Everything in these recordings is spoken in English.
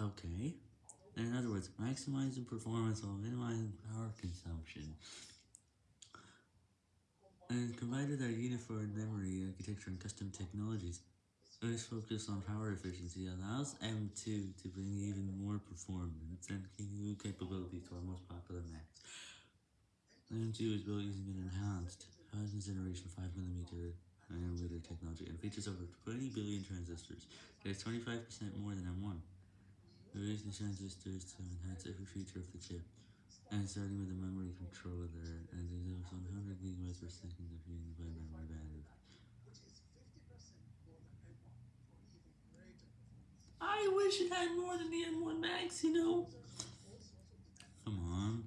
In other words, maximizing performance while minimizing power consumption. And combined with our uniform memory architecture and custom technologies, Earth's focus on power efficiency allows M2 to bring even more performance and new capabilities to our most popular Macs. M2 is built using an enhanced 5th generation 5mm nanometer technology and features over 20 billion transistors. Is 25% more than M1. The transistors to enhance every feature of the chip, and starting with the memory controller, and is 100 GB per second of unified memory bandwidth. I wish it had more than the M1 Max, you know? Come on.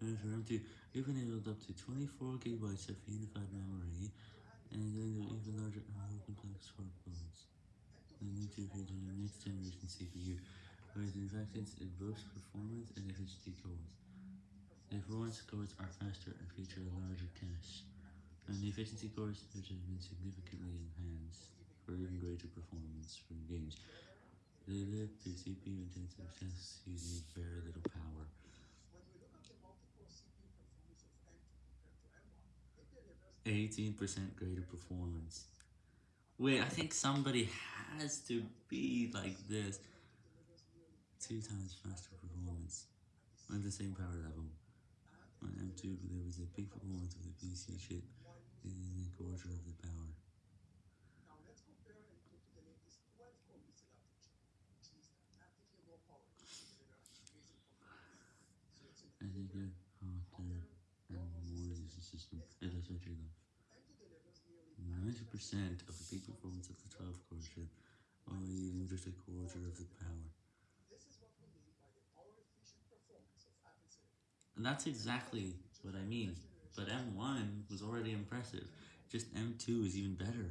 And for M2, we've enabled up to 24 gigabytes of unified memory, and then even larger more complex workloads. The new two features a next generation CPU, the factors in both performance and efficiency. The performance cores are faster and feature a larger cache, and the efficiency cores which have been significantly enhanced for even greater performance from games. They led to CPU intensive tasks using very little power. 18% greater performance. Wait, I think somebody has to be like this. Two times faster performance. On the same power level. On M2, there was a big performance of the PC chip in a quarter of the power. I think it hotter and more system. Is enough. 90% of the peak performance of the 12 core chip, while using just a quarter of the power. And that's exactly what I mean, but M1 was already impressive, just M2 is even better.